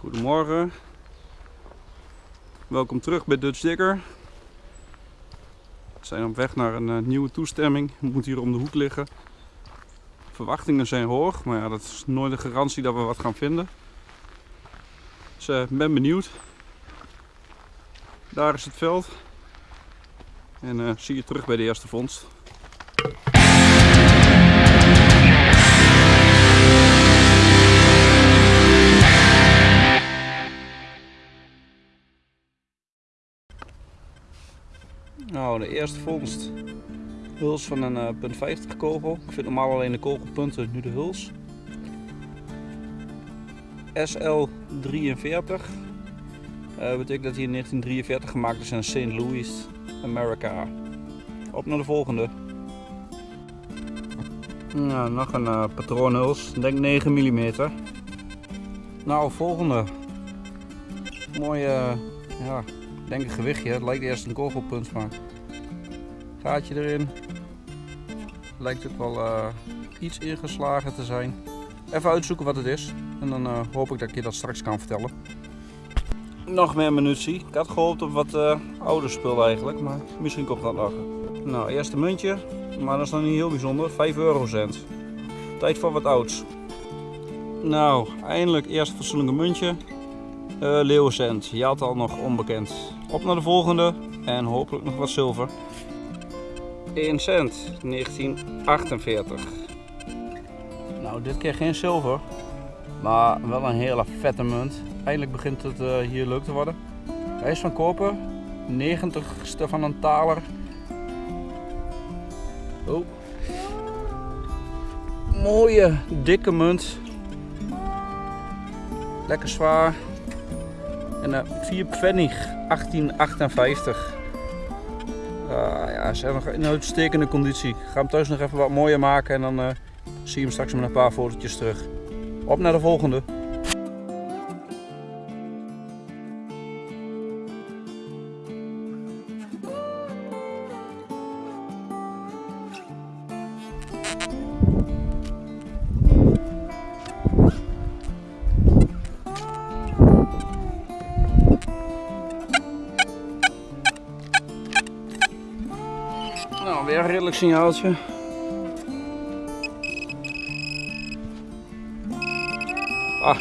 Goedemorgen. Welkom terug bij Dutch Digger. We zijn op weg naar een eh, nieuwe toestemming. Het moet hier om de hoek liggen. Verwachtingen zijn hoog, maar ja, dat is nooit een garantie dat we wat gaan vinden. Dus ik ben benieuwd. Daar is het veld. En eh, zie je terug bij de eerste vondst. Nou, de eerste vondst. Huls van een uh, punt 50 kogel. Ik vind normaal alleen de kogelpunten, nu de huls. SL43. Uh, betekent dat hij in 1943 gemaakt is in St. Louis, Amerika. Op naar de volgende. Nou, nog een uh, patroonhuls, denk 9 mm. Nou, volgende. Mooie, ja, denk een gewichtje. Het lijkt eerst een kogelpunt, maar gaatje erin. Lijkt ook wel uh, iets ingeslagen te zijn. Even uitzoeken wat het is. En dan uh, hoop ik dat ik je dat straks kan vertellen. Nog meer munitie. Ik had gehoopt op wat uh, ouder spul eigenlijk, maar misschien komt dat nog. Nou, eerste muntje, maar dat is nog niet heel bijzonder. 5 eurocent. Tijd voor wat ouds. Nou, eindelijk eerste fatsoenlijke muntje. Uh. Je had al nog onbekend. Op naar de volgende en hopelijk nog wat zilver. 1 cent, 1948. Nou, dit keer geen zilver, maar wel een hele vette munt. Eindelijk begint het uh, hier leuk te worden. Hij is van koper, 90ste van een taler. Oh. Mooie, dikke munt. Lekker zwaar. En uh, 4 pfennig, 1858. Uh, ja, ze hebben nog in uitstekende conditie. Ik ga hem thuis nog even wat mooier maken en dan uh, zie je hem straks met een paar fotootjes terug. Op naar de volgende. Redelijk signaaltje. Ah,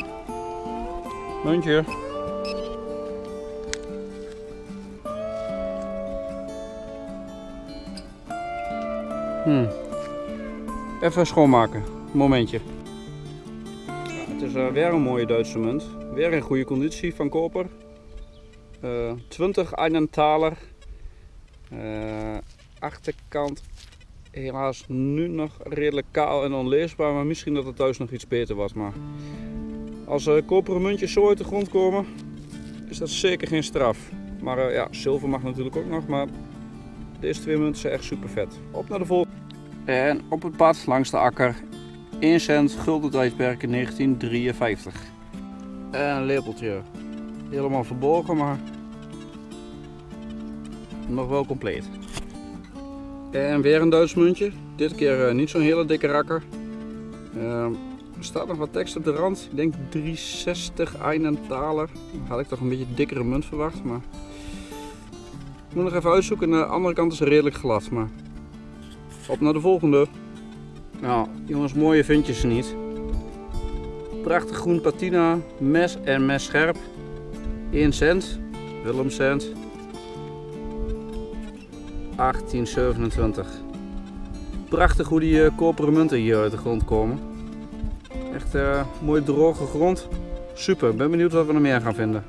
muntje. Hmm. Even schoonmaken. Momentje. Ja, het is uh, weer een mooie Duitse munt. Weer in goede conditie van koper. Uh, 20 Einenthaler. Uh, achterkant helaas nu nog redelijk kaal en onleesbaar, maar misschien dat het thuis nog iets beter was. Maar als uh, koperen muntjes zo uit de grond komen, is dat zeker geen straf. Maar uh, ja, zilver mag natuurlijk ook nog, maar deze twee munten zijn echt super vet. Op naar de volgende. En op het pad langs de akker, 1 cent gulden tijdperk in 1953. En een lepeltje. Helemaal verborgen, maar nog wel compleet. En weer een Duits muntje. Dit keer uh, niet zo'n hele dikke rakker. Uh, er staat nog wat tekst op de rand. Ik denk 360 Einenthaler. Dan had ik toch een beetje dikkere munt verwacht. Maar moet nog even uitzoeken. De andere kant is redelijk glad. Maar op naar de volgende. Nou, jongens, mooie vind je ze niet. Prachtig groen patina. Mes en mes scherp. 1 cent. Willem cent. 1827. Prachtig hoe die uh, koperen munten hier uit de grond komen. Echt uh, mooi droge grond. Super, ben benieuwd wat we er meer gaan vinden.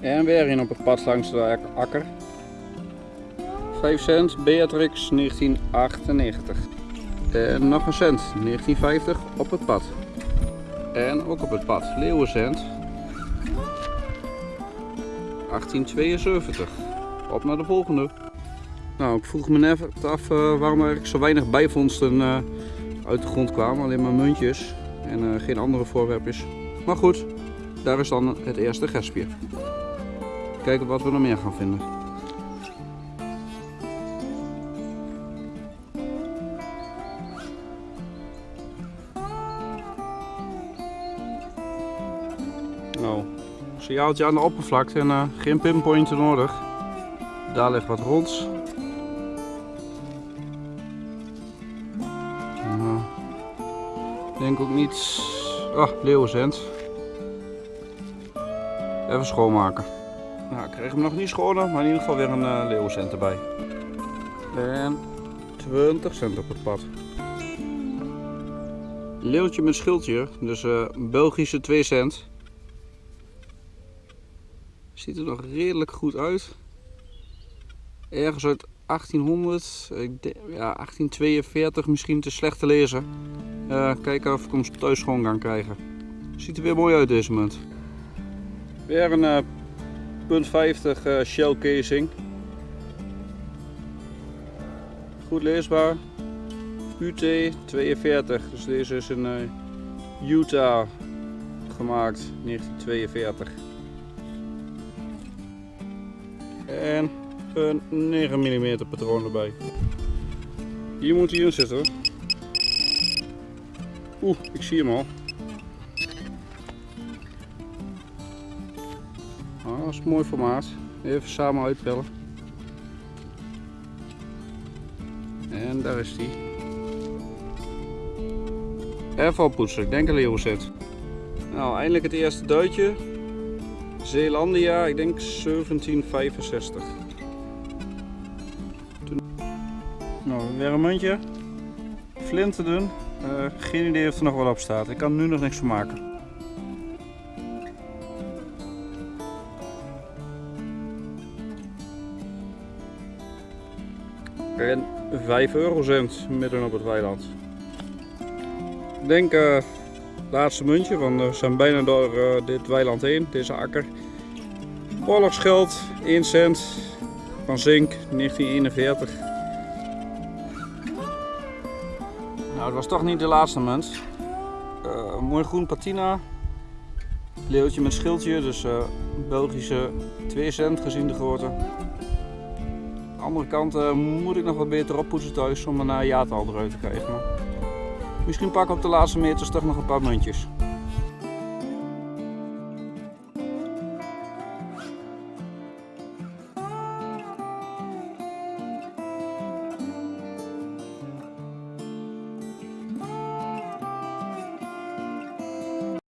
En weer in op het pad langs de akker. 5 cent, Beatrix 1998. En nog een cent, 1950 op het pad. En ook op het pad, leeuwencent. 1872. Op naar de volgende. Nou, ik vroeg me net af uh, waarom er zo weinig bijvondsten uh, uit de grond kwamen. Alleen maar muntjes en geen andere voorwerpjes. Maar goed, daar is dan het eerste gespje. Kijken wat we nog meer gaan vinden. Signaaltje aan de oppervlakte en eh, geen pinpointen nodig. Daar ligt wat rond. Nou, ik denk ook niet. Ah, leeuwenzend. Even schoonmaken. Nou, ik kreeg hem nog niet schoner, maar in ieder geval weer een uh, leeuwenzend erbij. En 20 cent op het pad. Leeuwtje met schildje, dus uh, Belgische 2 cent. Ziet er nog redelijk goed uit. Ergens uit 1800, ik denk, ja, 1842 misschien te slecht te lezen. Uh, kijken of ik hem thuis schoon kan krijgen. Ziet er weer mooi uit deze munt. Weer een uh, punt 50 uh, shell casing. Goed leesbaar. UT 42, dus deze is in Utah gemaakt, 1942. En een 9 mm patroon erbij. Hier moet hij in zitten. Oeh, ik zie hem al. Ah, dat is een mooi formaat. Even samen uitpellen. En daar is hij. Even poetsen, ik denk een leeuwenzet. Nou, eindelijk het eerste duitje. Zeelandia, ik denk 1765. Toen... Nou, weer een muntje. Flinten. Uh, geen idee of er nog wat op staat. Ik kan nu nog niks van maken. En 5 eurocent midden op het weiland. Ik denk uh, laatste muntje, want we zijn bijna door uh, dit weiland heen, deze akker. Oorlogsgeld, 1 cent van zink, 1941. Nou, het was toch niet de laatste munt. Uh, mooi groen patina. Leeuwtje met schildje, dus uh, Belgische 2 cent gezien de grootte. Aan de andere kant moet ik nog wat beter oppoetsen thuis om een jaartal eruit te krijgen. Misschien pak ik op de laatste meters toch nog een paar muntjes.